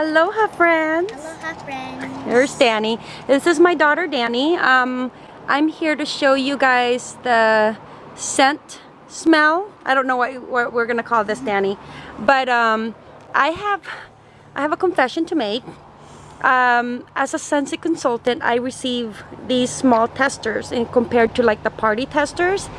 Aloha friends. Aloha friends. Here's Danny. This is my daughter Danny. Um, I'm here to show you guys the scent smell. I don't know what, what we're gonna call this Danny, but um, I have I have a confession to make. Um, as a Scentsy consultant, I receive these small testers in compared to like the party testers.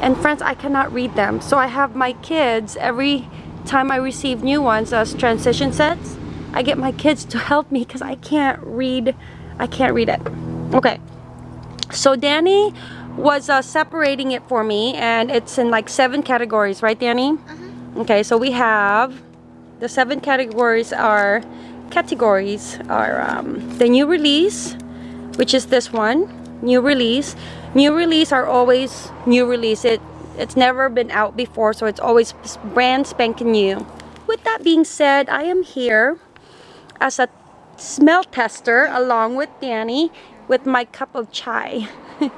And friends, I cannot read them. So I have my kids every time I receive new ones as transition sets I get my kids to help me because I can't read I can't read it. Okay. So Danny was uh, separating it for me and it's in like seven categories right Danny? Uh -huh. okay so we have the seven categories are categories are um, the new release which is this one new release. New release are always new release. It it's never been out before so it's always brand spanking new. With that being said I am here as a smell tester along with Danny with my cup of chai.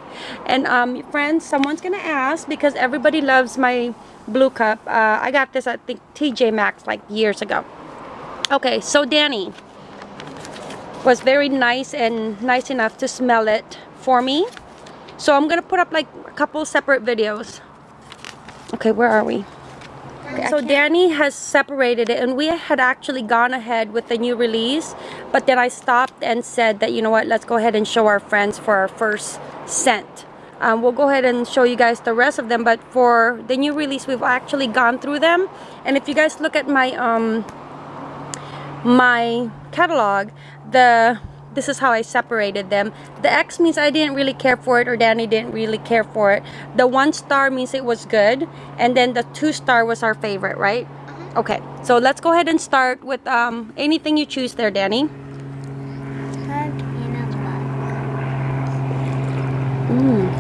and um, friends, someone's gonna ask because everybody loves my blue cup. Uh, I got this at the TJ Maxx like years ago. Okay, so Danny was very nice and nice enough to smell it for me. So I'm gonna put up like a couple separate videos. Okay, where are we? So Danny has separated it and we had actually gone ahead with the new release but then I stopped and said that you know what? Let's go ahead and show our friends for our first scent. Um, we'll go ahead and show you guys the rest of them but for the new release we've actually gone through them. And if you guys look at my um my catalog the this is how I separated them. The X means I didn't really care for it or Danny didn't really care for it. The one star means it was good. And then the two star was our favorite, right? -huh. Okay, so let's go ahead and start with um, anything you choose there, Danny. Hug in a mug. Mm.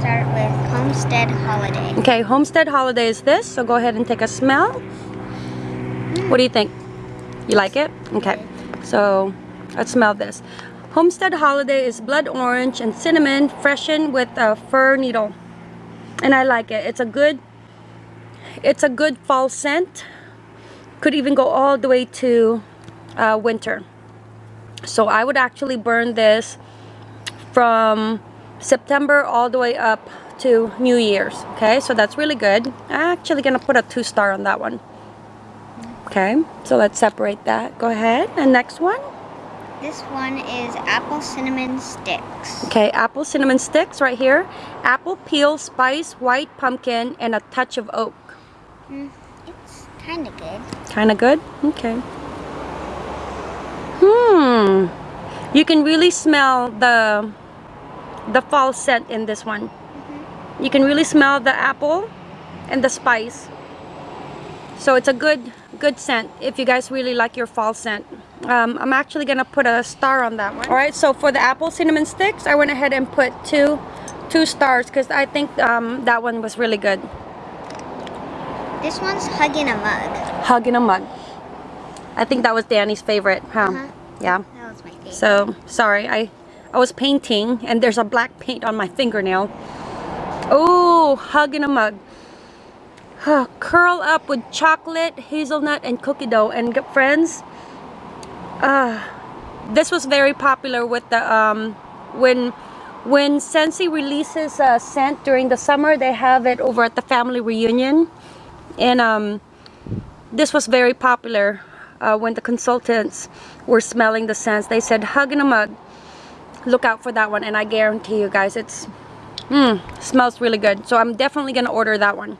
Start with Homestead Holiday. Okay, Homestead Holiday is this. So go ahead and take a smell. Mm. What do you think? You like it? Okay. So Let's smell this. Homestead Holiday is blood orange and cinnamon freshened with a fir needle. And I like it. It's a good it's a good fall scent. Could even go all the way to uh, winter. So I would actually burn this from September all the way up to New Year's. Okay, so that's really good. I'm actually gonna put a two star on that one. Okay, so let's separate that. Go ahead. And next one. This one is apple cinnamon sticks. Okay, apple cinnamon sticks right here. Apple peel, spice, white pumpkin, and a touch of oak. Mm, it's kind of good. Kind of good? Okay. Hmm. You can really smell the the fall scent in this one. Mm -hmm. You can really smell the apple and the spice. So it's a good good scent if you guys really like your fall scent um, I'm actually gonna put a star on that one. All right so for the apple cinnamon sticks I went ahead and put two two stars because I think um, that one was really good. This one's hugging a mug. Hugging a mug. I think that was Danny's favorite huh? Uh -huh. yeah. That was my favorite. So sorry I I was painting and there's a black paint on my fingernail. Oh hugging a mug. Curl up with chocolate hazelnut and cookie dough and friends uh, this was very popular with the um, when when Scentsy releases a scent during the summer they have it over at the family reunion. And um, this was very popular uh, when the consultants were smelling the scents. They said hug in a mug. Look out for that one and I guarantee you guys it's mm, smells really good. So I'm definitely gonna order that one.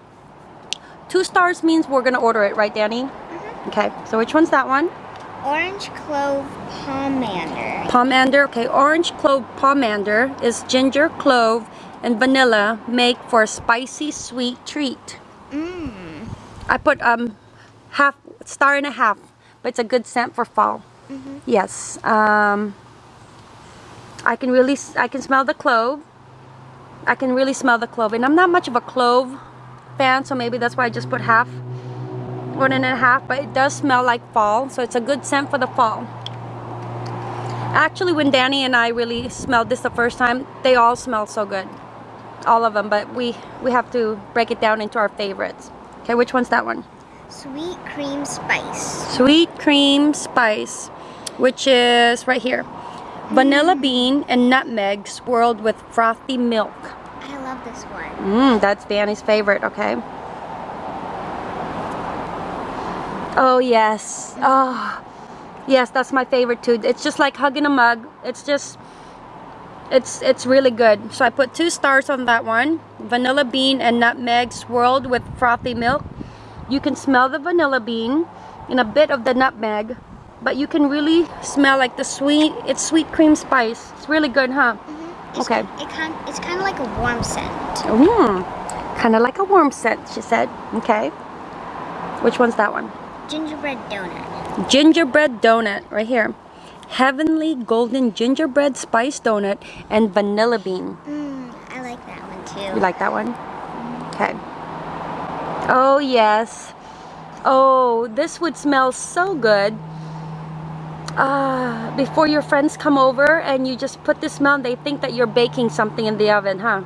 Two stars means we're gonna order it right Danny? Mm -hmm. okay so which one's that one Orange clove pomander. Pomander, okay. Orange clove pomander is ginger, clove, and vanilla make for a spicy sweet treat. Mmm. I put um half star and a half, but it's a good scent for fall. Mm -hmm. Yes. Um. I can really I can smell the clove. I can really smell the clove, and I'm not much of a clove fan, so maybe that's why I just put half one and a half but it does smell like fall so it's a good scent for the fall actually when Danny and I really smelled this the first time they all smell so good all of them but we we have to break it down into our favorites okay which one's that one Sweet cream spice. Sweet cream spice, which is right here. Vanilla mm. bean and nutmeg swirled with frothy milk. I love this one. Mmm, that's Danny's favorite, okay. Oh, yes. Oh, yes, that's my favorite too. It's just like hugging a mug. It's just, it's, it's really good. So I put two stars on that one. Vanilla bean and nutmeg swirled with frothy milk. You can smell the vanilla bean and a bit of the nutmeg, but you can really smell like the sweet, it's sweet cream spice. It's really good, huh? Mm-hmm. It's, Okay. It kind, it's kind of like a warm scent. Mmm, kind of like a warm scent, she said. Okay. Which one's that one? Gingerbread donut. Gingerbread donut, right here. Heavenly golden gingerbread spice donut and vanilla bean. Mmm, I like that one too. You like that one? Okay. Oh, yes. Oh, this would smell so good. Ah, before your friends come over and you just put this smell they think that you're baking something in the oven, huh?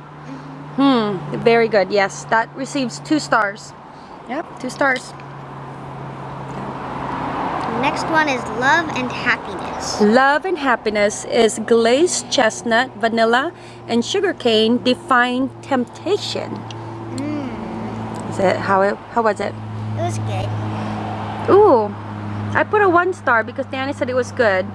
Hmm, very good. Yes, that receives two stars. Yep, two stars. Next one is love and happiness. Love and happiness is glazed chestnut, vanilla, and sugarcane define temptation. Mmm, Is it how it how was it? it was good. Ooh, I put a one star because Danny said it was good.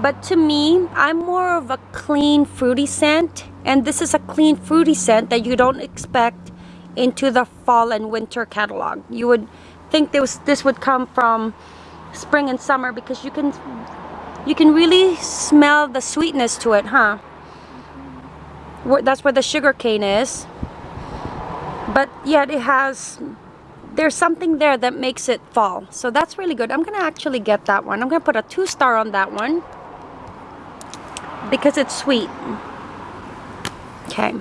But to me, I'm more of a clean fruity scent, and this is a clean fruity scent that you don't expect into the fall and winter catalog. You would think this this would come from spring and summer because you can you can really smell the sweetness to it, huh? Where- That's where the sugar cane is. But yet it has there's something there that makes it fall. So that's really good. I'm gonna actually get that one. I'm gonna put a two star on that one because it's sweet. Okay,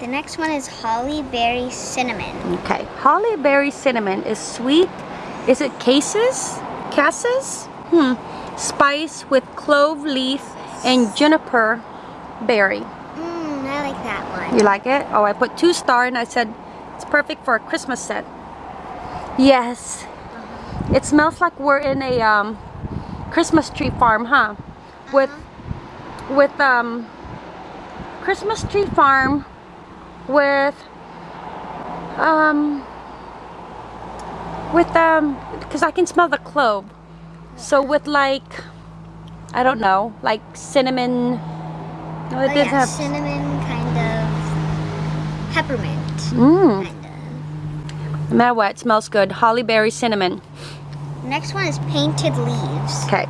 The next one is holly berry cinnamon. okay. Holly berry cinnamon is sweet. Is it cases? Cassis? Hmm. Spice with clove leaf and juniper berry. Mmm, I like that one. You like it? Oh, I put two star and I said it's perfect for a Christmas set. Yes. It smells like we're in a um, Christmas tree farm, huh? With with um Christmas tree farm with um with um because I can smell the clove. So with like I don't know, like cinnamon. No, Oh, it yeah, have cinnamon, kind of peppermint. Mmm. Kind No matter what, it smells good. Holly berry cinnamon. Next one is painted leaves. Okay.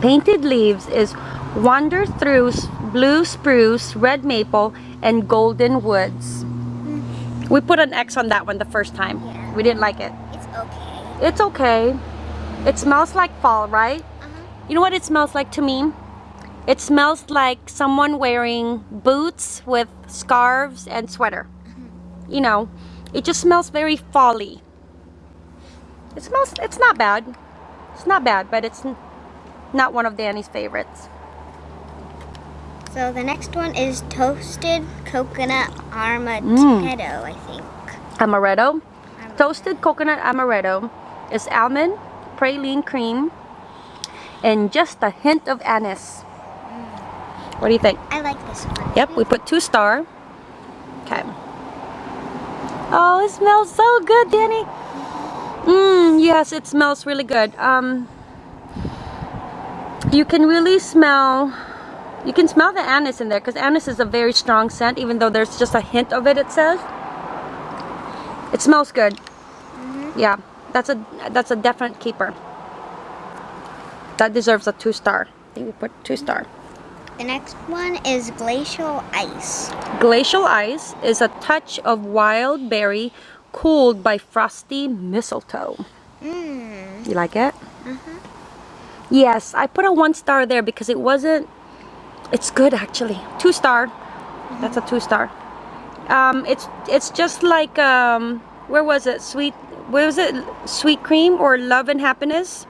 Painted leaves is wander through blue spruce, red maple, and golden woods. We put an X on that one the first time. Yeah. We didn't like it. It's okay. It's okay. It smells like fall, right? Uh-huh. You know what it smells like to me? It smells like someone wearing boots with scarves and sweater. You know, it just smells very folly. It smells, it's not bad. It's not bad, but it's not one of Danny's favorites. So the next one is toasted coconut armaghetto, I think. Amaretto. Toasted coconut amaretto is almond, praline cream, and just a hint of anise. What do you think? I like this one. Yep, we put two star. Okay. Oh, it smells so good, Danny. Mmm, yes, it smells really good. Um, you can really smell, you can smell the anise in there because anise is a very strong scent even though there's just a hint of it, it says. It smells good. Yeah, that's a, that's a definite keeper. That deserves a two star. I think we put two star. The next one is glacial ice. Glacial ice is a touch of wild berry cooled by frosty mistletoe. Mmm. You like it? uh -huh. Yes, I put a one star there because it wasn't. It's good actually. Two star. That's a two star. Um, it's it's just like um, where was it? Sweet. Where was it? Sweet cream or love and happiness,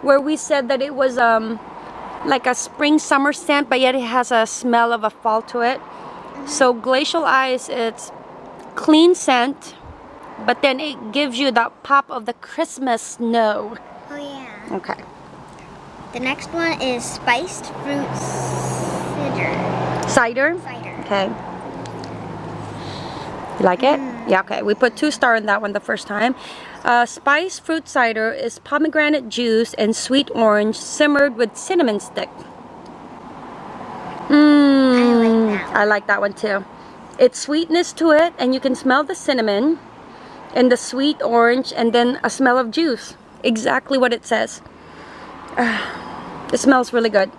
where we said that it was um, like a spring summer scent, but yet it has a smell of a fall to it. So glacial ice, it's clean scent, but then it gives you that pop of the Christmas snow. Oh yeah. Okay. The next one is spiced fruit cider. Cider? Cider. Okay. You like it? Yeah, okay. We put two star in that one the first time. Uh, spice fruit cider is pomegranate juice and sweet orange simmered with cinnamon stick. Mmm. that I like that one too. It's sweetness to it and you can smell the cinnamon and the sweet orange and then a smell of juice. Exactly what it says. it smells really good.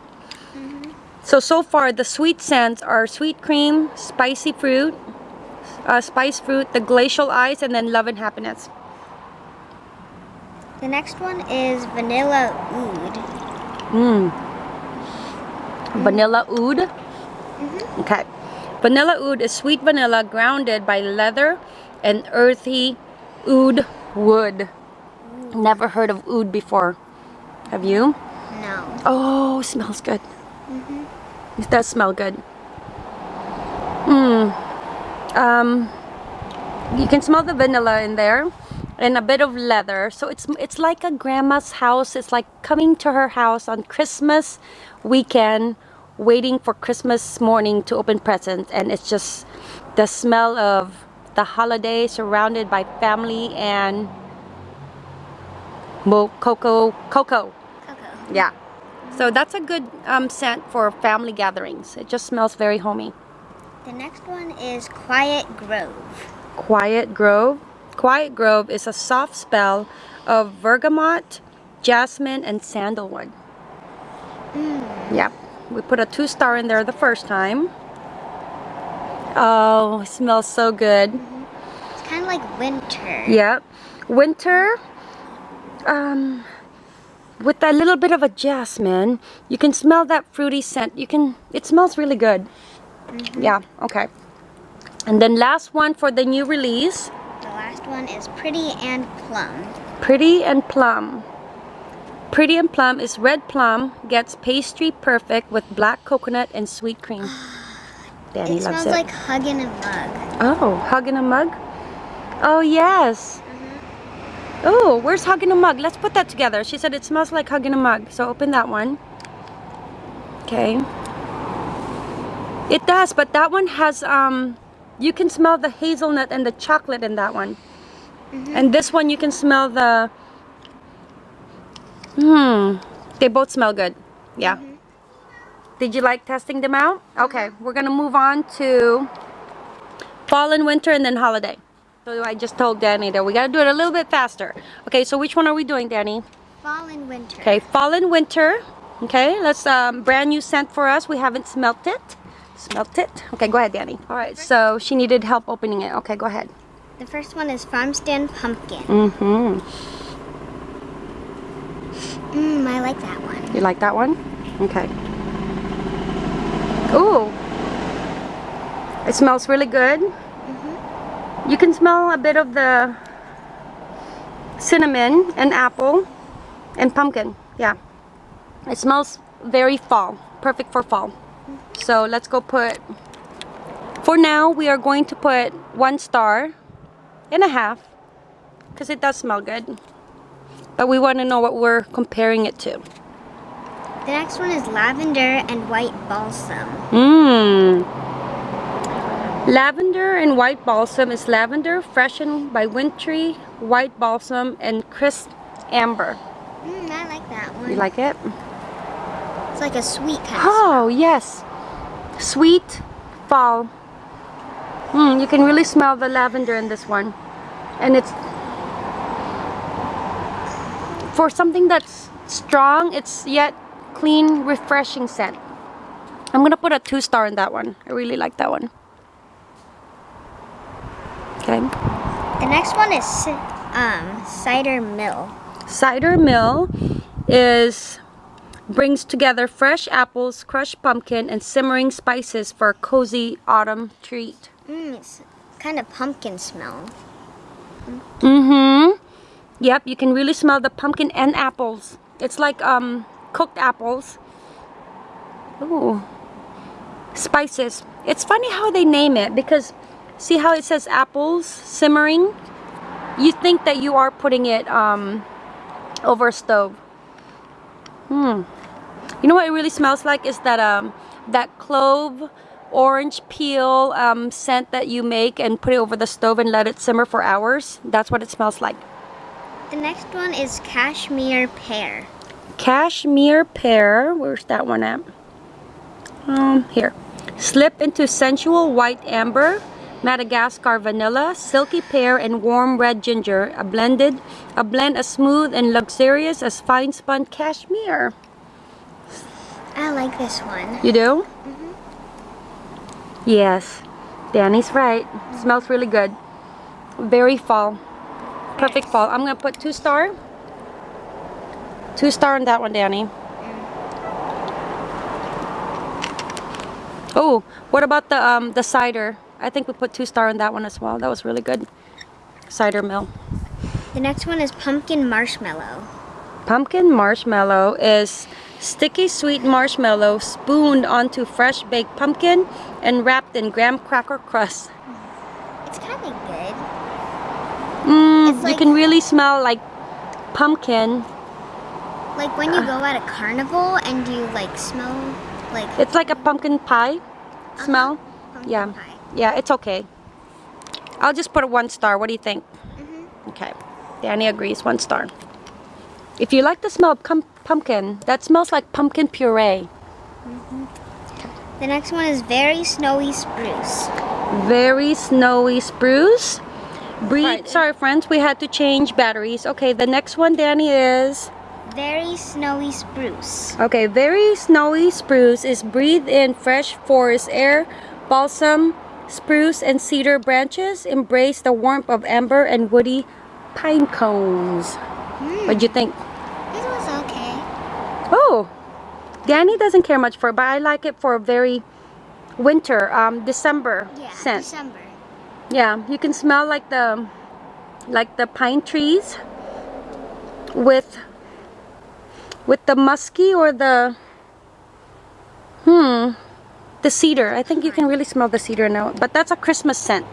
So, so far the sweet scents are sweet cream, spicy fruit, uh, spice fruit, the glacial ice, and then love and happiness. The next one is vanilla oud. Mmm. Vanilla oud. Mhm. Okay. Vanilla oud is sweet vanilla grounded by leather and earthy oud wood. Never heard of oud before. Have you? No. Oh, smells good. It does smell good. Um, you can smell the vanilla in there and a bit of leather. So it's it's like a grandma's house. It's like coming to her house on Christmas weekend, waiting for Christmas morning to open presents, and it's just the smell of the holiday surrounded by family and mo cocoa cocoa. Cocoa. Yeah. So that's a good um, scent for family gatherings. It just smells very homey. The next one is quiet grove. Quiet Grove. Quiet Grove is a soft spell of bergamot, jasmine, and sandalwood. Yeah. We put a two star in there the first time. Oh, it smells so good. It's kind of like winter. Yep. Winter, um, with a little bit of a jasmine, you can smell that fruity scent. You can, it smells really good. Mm-hmm. Yeah, okay. And then last one for the new release, The last one is pretty and plum. Pretty and Plum. Pretty and Plum is red plum, gets pastry perfect with black coconut and sweet cream. Danny it loves smells it. like hugging a mug. Oh, hug in a mug? Oh, yes. Mm-hmm. Oh, where's hug in a mug? Let's put that together. She said it smells like hug in a mug. So open that one. Okay. It does, but that one has, um, you can smell the hazelnut and the chocolate in that one. And this one you can smell the, hmm, they both smell good. Yeah. Did you like testing them out? Okay, we're gonna move on to fall and winter and then holiday. So I just told Danny that we gotta do it a little bit faster. Okay, so which one are we doing, Danny? Fall and winter. Okay, fall and winter. Okay, let's um, brand new scent for us. We haven't smelt it. Smelt it. Okay, go ahead, Danny. All right, so she needed help opening it. Okay, go ahead. The first one is farm stand pumpkin. Mm-hmm. Mmm, I like that one. You like that one? Okay. Ooh. It smells really good. You can smell a bit of the cinnamon and apple and pumpkin. Yeah. It smells very fall. Perfect for fall. So let's go put, for now we are going to put one star and a half because it does smell good. But we want to know what we're comparing it to. The next one is lavender and white balsam. Mmm. Lavender and white balsam is lavender freshened by wintry white balsam and crisp amber. Mmm, I like that one. You like it? It's like a sweet kind of Oh, yes. Sweet fall. Mm, you can really smell the lavender in this one. And it's for something that's strong, it's yet clean, refreshing scent. I'm gonna put a two star in that one. I really like that one. Okay. The next one is um, cider mill. Cider Mill is brings together fresh apples, crushed pumpkin, and simmering spices for a cozy autumn treat. Mmm, it's kind of pumpkin smell. Mm-hmm. Yep, you can really smell the pumpkin and apples. It's like um cooked apples. Ooh. Spices. It's funny how they name it because see how it says apples simmering? you think that you are putting it um, over a stove. Hmm. You know what it really smells like is that um, that clove orange peel um, scent that you make and put it over the stove and let it simmer for hours. That's what it smells like. The next one is cashmere pear. Cashmere pear. Where's that one at? Um, here. Slip into sensual white amber, Madagascar vanilla, silky pear, and warm red ginger. A blended, a blend as smooth and luxurious as fine spun cashmere. I like this one. You do? Yes, Danny's right. smells really good. Very fall. Perfect fall. I'm gonna put two star. Two star on that one, Danny. Oh, what about the um the cider? I think we put two star on that one as well. That was really good. Cider mill. The next one is pumpkin marshmallow. Pumpkin marshmallow is sticky sweet marshmallow spooned onto fresh baked pumpkin and wrapped in graham cracker crust. It's kind of good. Mm, It's you can really smell like pumpkin. Like when you go at a carnival and you like smell like It's like a pumpkin pie smell. pumpkin Yeah. pie. Yeah, it's okay. I'll just put a one star. What do you think? Mm-hmm. Okay. Danny agrees. One star. If you like the smell of pumpkin, that smells like pumpkin puree. The next one is very snowy spruce. Very snowy spruce. Breathe. Sorry, friends. We had to change batteries. Okay, the next one, Danny, is. Very snowy spruce. Okay, very snowy spruce is breathe in fresh forest air, balsam, spruce, and cedar branches. Embrace the warmth of amber and woody pine cones. What'd you think? This was okay. Oh, Danny doesn't care much for it, but I like it for a very winter, um, December Yeah, scent. December. Yeah, you can smell like the like the pine trees with with the musky or the hmm the cedar. I think you can really smell the cedar now. But that's a Christmas scent.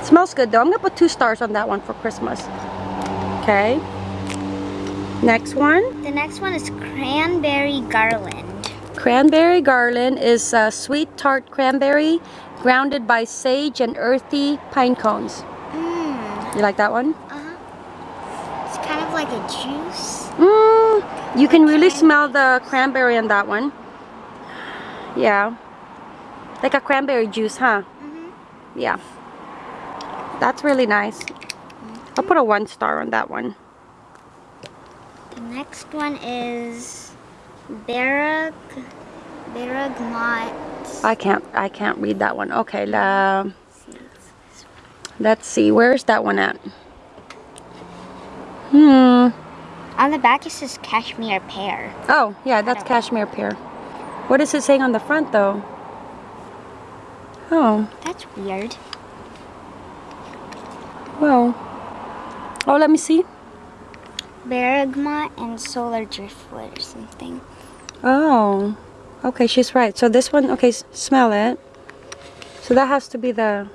It smells good though. I'm gonna put two stars on that one for Christmas. Okay. Next one. The next one is cranberry garland. Cranberry garland is a sweet tart cranberry grounded by sage and earthy pine cones. Mmm. You like that one? Uh-huh. It's kind of like a juice. Mm, you can really smell the cranberry in that one. Yeah. Like a cranberry juice, huh? Mm-hmm. Yeah. That's really nice. I'll put a one star on that one. The next one is Barag Baragmat. I can't I can't read that one. Okay, la, let's see. Where's that one at? Hmm. On the back it says cashmere pear. Oh, yeah, that's cashmere pear. What is it saying on the front though? Oh, That's weird. well. Oh, let me see. Bergamot and solar driftwood or something. Oh, okay, she's right. So this one, okay, smell it. So that has to be the.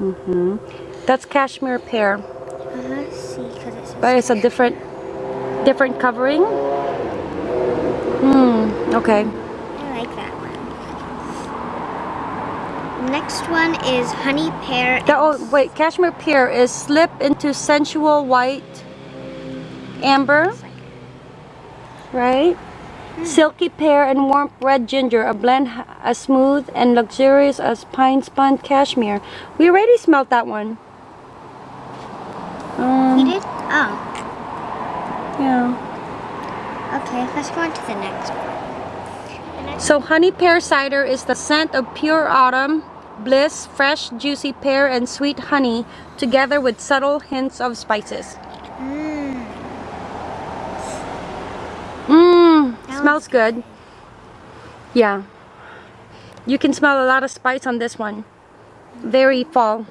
Mhm. That's cashmere pear, Uh-huh. See, because it but it's a different, different covering. Hmm. Okay. I like that one. Next one is honey pear. That, oh wait, cashmere pear is slip into sensual white amber, right? Silky pear and warm red ginger, a blend as smooth and luxurious as pine spun cashmere. We already smelled that one. We Um, did? Oh, yeah. Okay. Let's go on to the next one. So honey pear cider is the scent of pure autumn bliss, fresh juicy pear and sweet honey together with subtle hints of spices. Mm. Mmm. Mmm, smells good. Yeah. You can smell a lot of spice on this one. Very fall.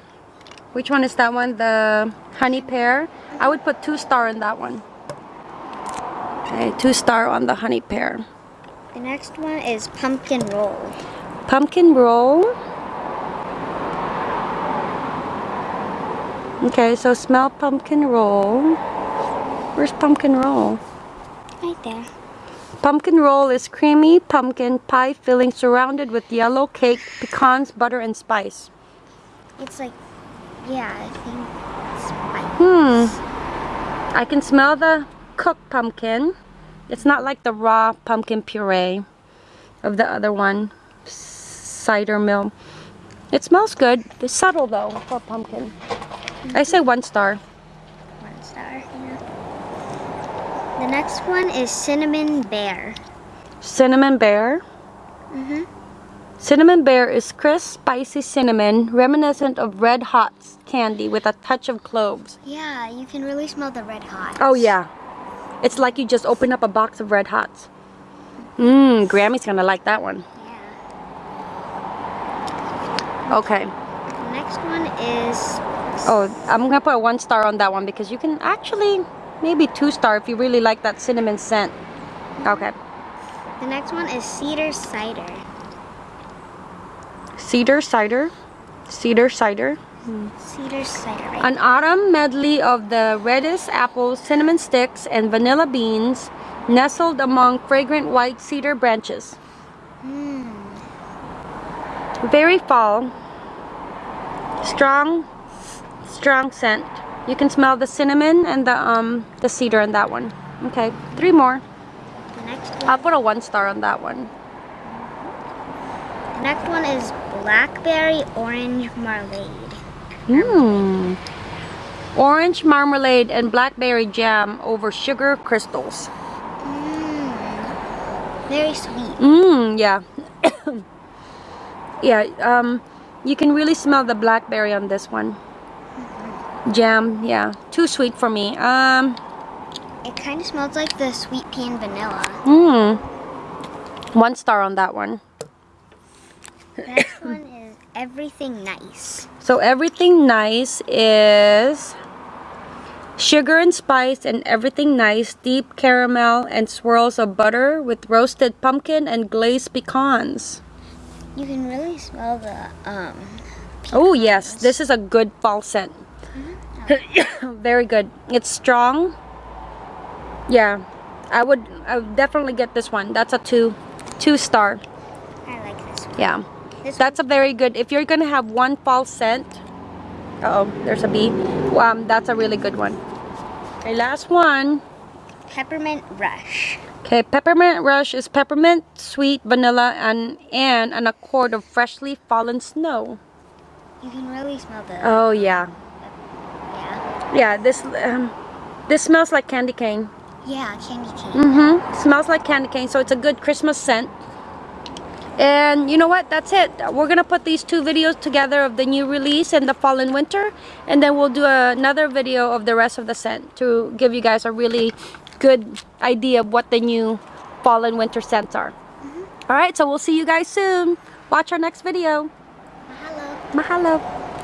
Which one is that one? The honey pear? I would put two star on that one. Okay, two star on the honey pear. The next one is pumpkin roll. Pumpkin roll. Okay, so smell pumpkin roll. Where's pumpkin roll? Right there. Pumpkin roll is creamy pumpkin pie filling surrounded with yellow cake, pecans, butter, and spice. It's like, yeah, I think spice. Hmm. I can smell the cooked pumpkin. It's not like the raw pumpkin puree of the other one. Cider mill. It smells good. It's subtle though for pumpkin. I say one star. One star, yeah. The next one is cinnamon bear. Cinnamon bear. Mm-hmm. Cinnamon bear is crisp, spicy cinnamon, reminiscent of red hot candy with a touch of cloves. Yeah, you can really smell the red hot. Oh yeah. It's like you just open up a box of red hots. Mmm, Grammy's gonna like that one. Yeah. Okay. The next one is Oh, I'm gonna put a one star on that one because you can actually maybe two star if you really like that cinnamon scent. Mm-hmm. Okay. the next one is cedar cider. Cedar cider. Cedar cider. Cedar cider, right? An autumn medley of the reddest apples, cinnamon sticks, and vanilla beans nestled among fragrant white cedar branches. Mm. Very fall. Strong, strong scent. You can smell the cinnamon and the um the cedar in that one. Okay, three more. The next one. I'll put a one star on that one. The next one is blackberry orange marmalade. Mmm. Orange marmalade and blackberry jam over sugar crystals. Mm. Very sweet. Mmm, yeah. yeah, um, you can really smell the blackberry on this one. Jam, yeah. Too sweet for me. Um, It kind of smells like the sweet pea and vanilla. mmm. One star on that one. The next one is everything nice. So everything nice is sugar and spice and everything nice, deep caramel and swirls of butter with roasted pumpkin and glazed pecans. You can really smell the um. Oh yes, this is a good fall scent. Very good. It's strong. Yeah, I would. I would definitely get this one. That's a two, two star. I like this one. Yeah, that's a very good. If you're gonna have one fall scent, uh oh, there's a bee. Um, that's a really good one. Okay, last one. peppermint rush. Okay, peppermint rush is peppermint, sweet, vanilla, and and an accord of freshly fallen snow. You can really smell the Oh yeah, yeah yeah. This um, this smells like candy cane. yeah candy cane. Mm-hmm. Smells like candy cane, so it's a good Christmas scent. And you know what? That's it. We're gonna put these two videos together of the new release and the fall and winter, and then we'll do another video of the rest of the scent to give you guys a really good idea of what the new fall and winter scents are. Mm-hmm. All right, so we'll see you guys soon. Watch our next video. Mahalo. Mahalo.